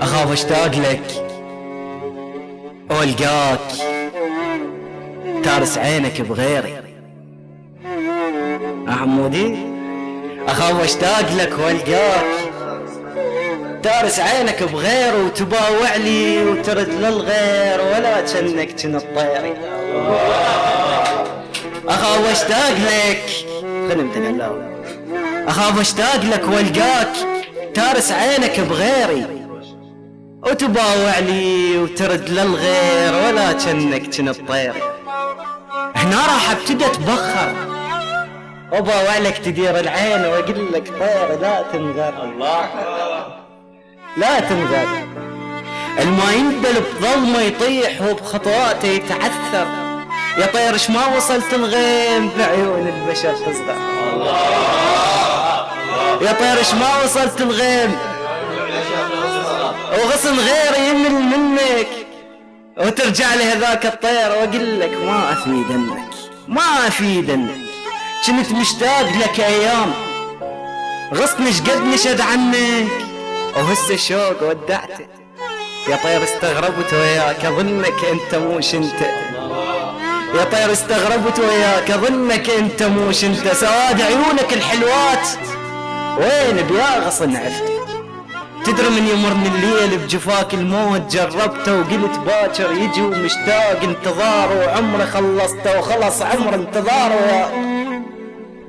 اخاف اشتاق لك والقاك تارس عينك بغيري. حمودي اخاف اشتاق لك والقاك تارس عينك بغير وتباوع لي وترد للغير ولا كأنك كن الطيري. اخاف اشتاق لك خدمت الله اخاف اشتاق لك والقاك تارس عينك بغيري. وتباوع لي وترد للغير ولا كأنك كن الطيري هنا راح ابتدى أتبخر. وباوع لك تدير العين وأقول لك طير لا تنغر الله. لا تنغر الما ينبل بظلمه يطيح وبخطواته يتعثر. يا طير اش ما وصلت الغيم بعيون البشر تصدع يا طير اش ما وصلت الغيم وغصن غيري يمل منك. وترجع لي هذاك الطير وأقول لك ما افيدنك ما افيدنك كنت مشتاق لك أيام. غصني شقد نشد عنك وهسه الشوق ودعته يا طير استغربت وياك أظنك أنت موش أنت. يا طير استغربت وياك أظنك أنت موش أنت. سواد عيونك الحلوات. وين بيا غصن عرفت تدري من يمرني الليل بجفاك الموت؟ جربته وقلت باكر يجي ومشتاق انتظار وعمره خلصته وخلص عمر انتظاره.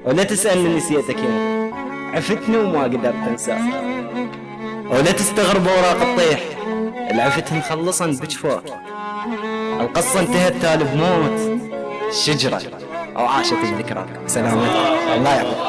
ولا تسألني نسيتك يا عفتني وما قدرت أنساك. ولا تستغرب أوراق الطيح. العفت مخلصا بجفاك. القصة انتهت تالي بموت. الشجرة أو عاشت الذكرى. سلامتك الله يعطيك